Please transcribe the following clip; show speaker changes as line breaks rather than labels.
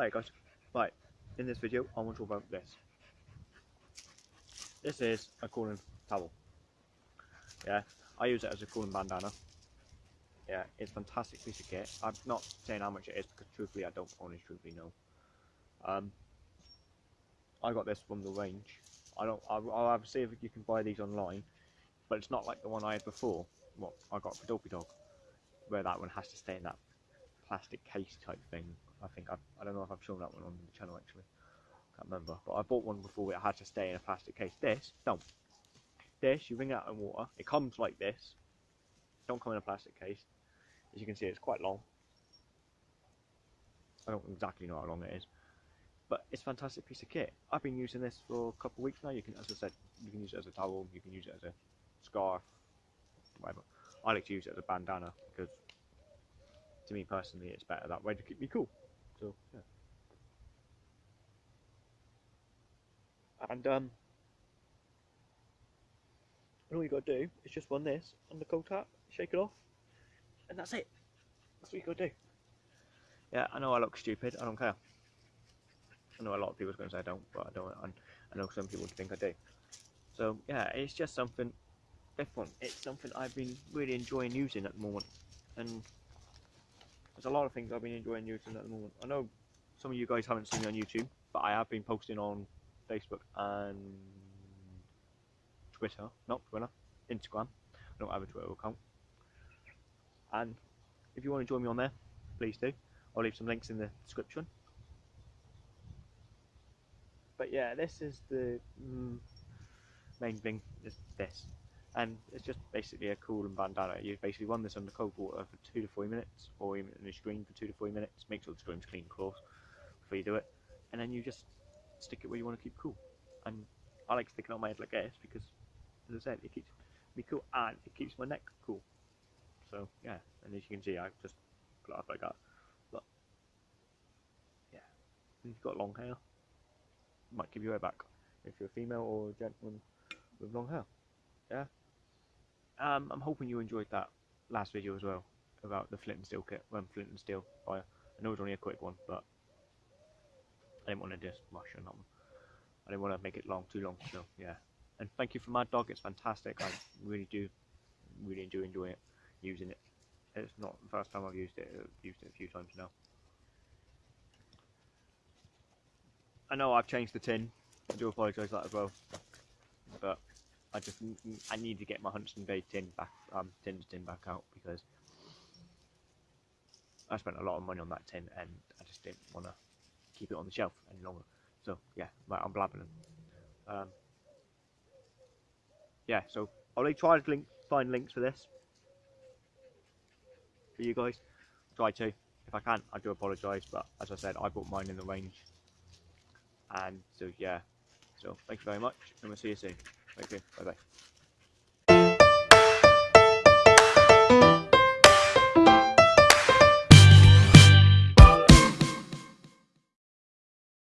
Alright guys, right, in this video I want to talk about this. This is a cooling towel. Yeah, I use it as a cooling bandana. Yeah, it's a fantastic piece of kit. I'm not saying how much it is because truthfully I don't honestly truthfully know. Um, I got this from the range. I don't. I'll, I'll have to see if you can buy these online, but it's not like the one I had before. What I got for Dopey Dog, where that one has to stay in that plastic case type thing. I think I've, I don't know if I've shown that one on the channel actually. Can't remember, but I bought one before it had to stay in a plastic case. This don't. This you wring it out in water. It comes like this. Don't come in a plastic case. As you can see, it's quite long. I don't exactly know how long it is but it's a fantastic piece of kit. I've been using this for a couple of weeks now. You can, as I said, you can use it as a towel, you can use it as a scarf, whatever. I like to use it as a bandana because, to me personally, it's better that way to keep me cool. So yeah. And um, and all you got to do is just run this on the cold tap, shake it off, and that's it. That's what you got to do. Yeah, I know I look stupid. I don't care. I know a lot of people are going to say I don't, but I don't. And I know some people think I do. So yeah, it's just something different. It's something I've been really enjoying using at the moment, and there's a lot of things I've been enjoying using at the moment. I know some of you guys haven't seen me on YouTube, but I have been posting on Facebook and Twitter, not Twitter, Instagram. I don't have a Twitter account. And if you want to join me on there, please do. I'll leave some links in the description but yeah, this is the mm, main thing. Is this, and it's just basically a cool and bandana. You basically run this under cold water for two to three minutes, or even in the stream for two to three minutes. Make sure the stream's clean, of course, before you do it, and then you just stick it where you want to keep cool. And I like sticking it on my head like this because, as I said, it keeps me cool and it keeps my neck cool. So yeah, and as you can see, I just put it up like that. But yeah, and you've got long hair might give you a back if you're a female or a gentleman with long hair. Yeah. Um, I'm hoping you enjoyed that last video as well about the flint and steel kit, when flint and steel fire. I know it was only a quick one, but I didn't want to just rush on. I didn't want to make it long, too long. So yeah. And thank you for Mad Dog. It's fantastic. I really do, really do enjoy it, using it. It's not the first time I've used it. I've used it a few times now. I know I've changed the tin. I do apologise that as well. But I just I need to get my Huntston Bay tin back, um, tin tin back out because I spent a lot of money on that tin and I just didn't want to keep it on the shelf any longer. So yeah, I'm blabbing. Um, yeah, so I'll try to link, find links for this for you guys. Try to. If I can't, I do apologise, but as I said, I bought mine in the range and so yeah, so thank you very much, and we'll see you soon. Thank you. Bye bye.